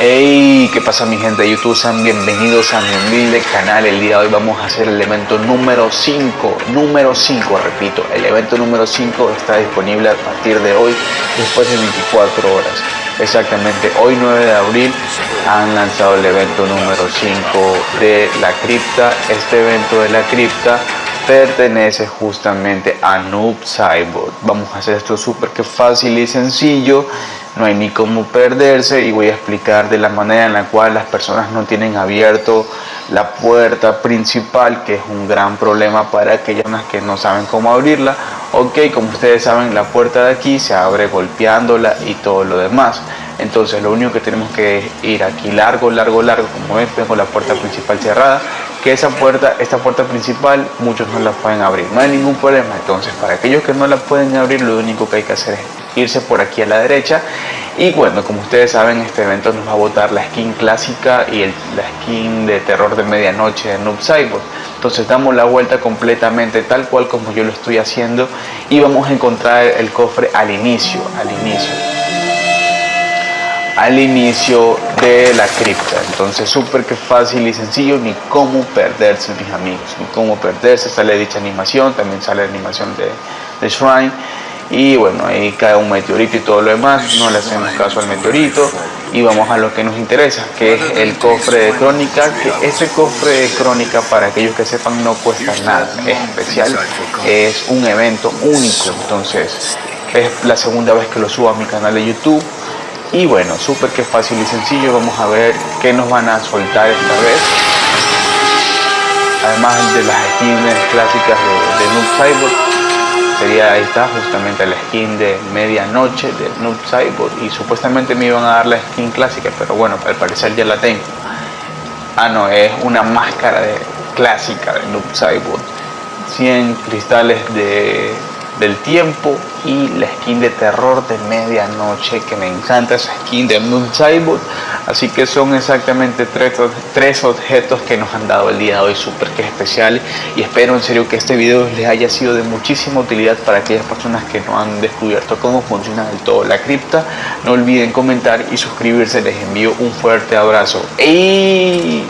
Hey, ¿qué pasa mi gente de YouTube? Sean bienvenidos a mi humilde canal. El día de hoy vamos a hacer el evento número 5. Número 5, repito. El evento número 5 está disponible a partir de hoy, después de 24 horas. Exactamente, hoy 9 de abril han lanzado el evento número 5 de la cripta. Este evento de la cripta pertenece justamente a Noob Cyborg. Vamos a hacer esto súper que fácil y sencillo. No hay ni cómo perderse y voy a explicar de la manera en la cual las personas no tienen abierto la puerta principal que es un gran problema para aquellas que no saben cómo abrirla. Ok como ustedes saben la puerta de aquí se abre golpeándola y todo lo demás. Entonces lo único que tenemos que ir aquí largo largo largo como ven tengo la puerta principal cerrada que esa puerta esta puerta principal muchos no la pueden abrir. No hay ningún problema. Entonces para aquellos que no la pueden abrir lo único que hay que hacer es irse por aquí a la derecha. Y bueno como ustedes saben este evento nos va a botar la skin clásica y la skin de terror de medianoche de Noob Cyborg entonces damos la vuelta completamente tal cual como yo lo estoy haciendo y vamos a encontrar el cofre al inicio al inicio al inicio de la cripta. Entonces súper que fácil y sencillo ni cómo perderse mis amigos ni cómo perderse. Sale dicha animación también sale animación de, de Shrine. Y bueno ahí cae un meteorito y todo lo demás. No le hacemos caso al meteorito. Y vamos a lo que nos interesa que es el cofre de crónica que ese cofre de crónica para aquellos que sepan no cuesta nada. Es especial es un evento único. Entonces es la segunda vez que lo subo a mi canal de youtube y bueno súper que fácil y sencillo vamos a ver qué nos van a soltar esta vez. Además de las skins clásicas de, de Noob Cyborg sería ahí está justamente la skin de medianoche de Noob Cyborg. Y supuestamente me iban a dar la skin clásica pero bueno al parecer ya la tengo. Ah no es una máscara de clásica de Noob Cyborg. 100 cristales de del tiempo y la skin de terror de medianoche que me encanta esa skin de Moon Cyborg así que son exactamente tres, tres objetos que nos han dado el día de hoy súper que especial. Y espero en serio que este video les haya sido de muchísima utilidad para aquellas personas que no han descubierto cómo funciona del todo la cripta. No olviden comentar y suscribirse. Les envío un fuerte abrazo. ¡Ey!